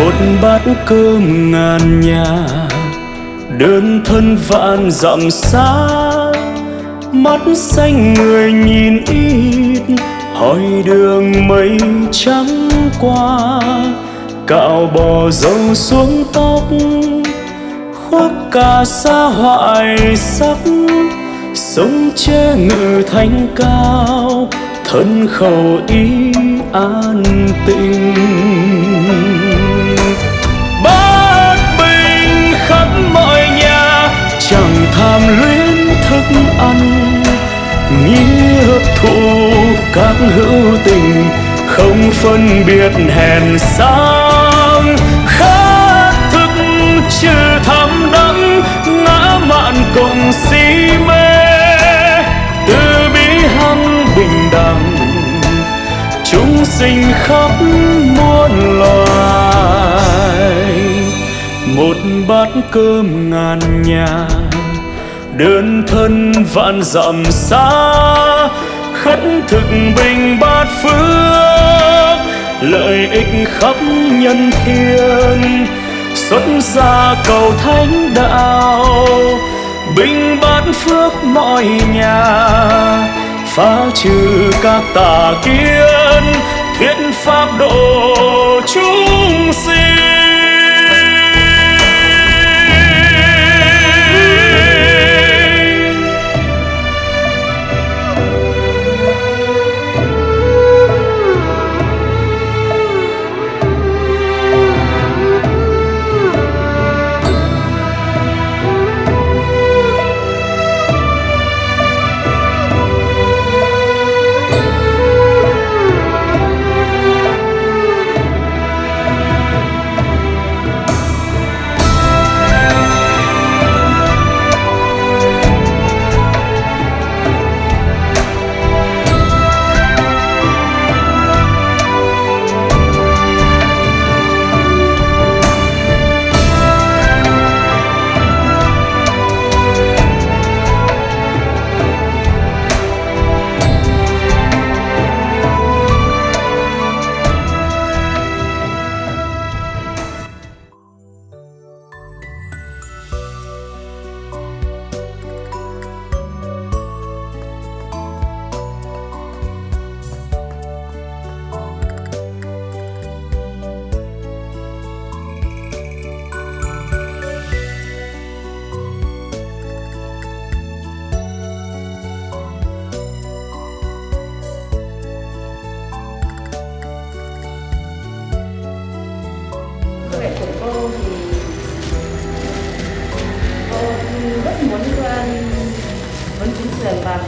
một bát cơm ngàn nhà. Đơn thân vạn dặm xa, mắt xanh người nhìn ít, hỏi đường mây trắng qua. Cạo bò dâu xuống tóc, khoác cả xa hoại sắc. Sống che ngự thanh cao, thân khẩu ý an tình làm luyến thức ăn nghĩa thụ các hữu tình, không phân biệt hèn sang. Khát thức chưa thắm đắng, ngã mạn cùng si mê. Từ bi hăng bình đẳng, chúng sinh khắp muôn loài. Một bát cơm ngàn nhà đơn thân vạn dặm xa, khất thực bình bát phước, lợi ích khắp nhân thiên. Xuất gia cầu thánh đạo, bình bát phước mọi nhà. Phá trừ các tà kiến, thuyết pháp độ chúng sinh. Mẹ của cô thì cô rất muốn ờ, muốn chính trường và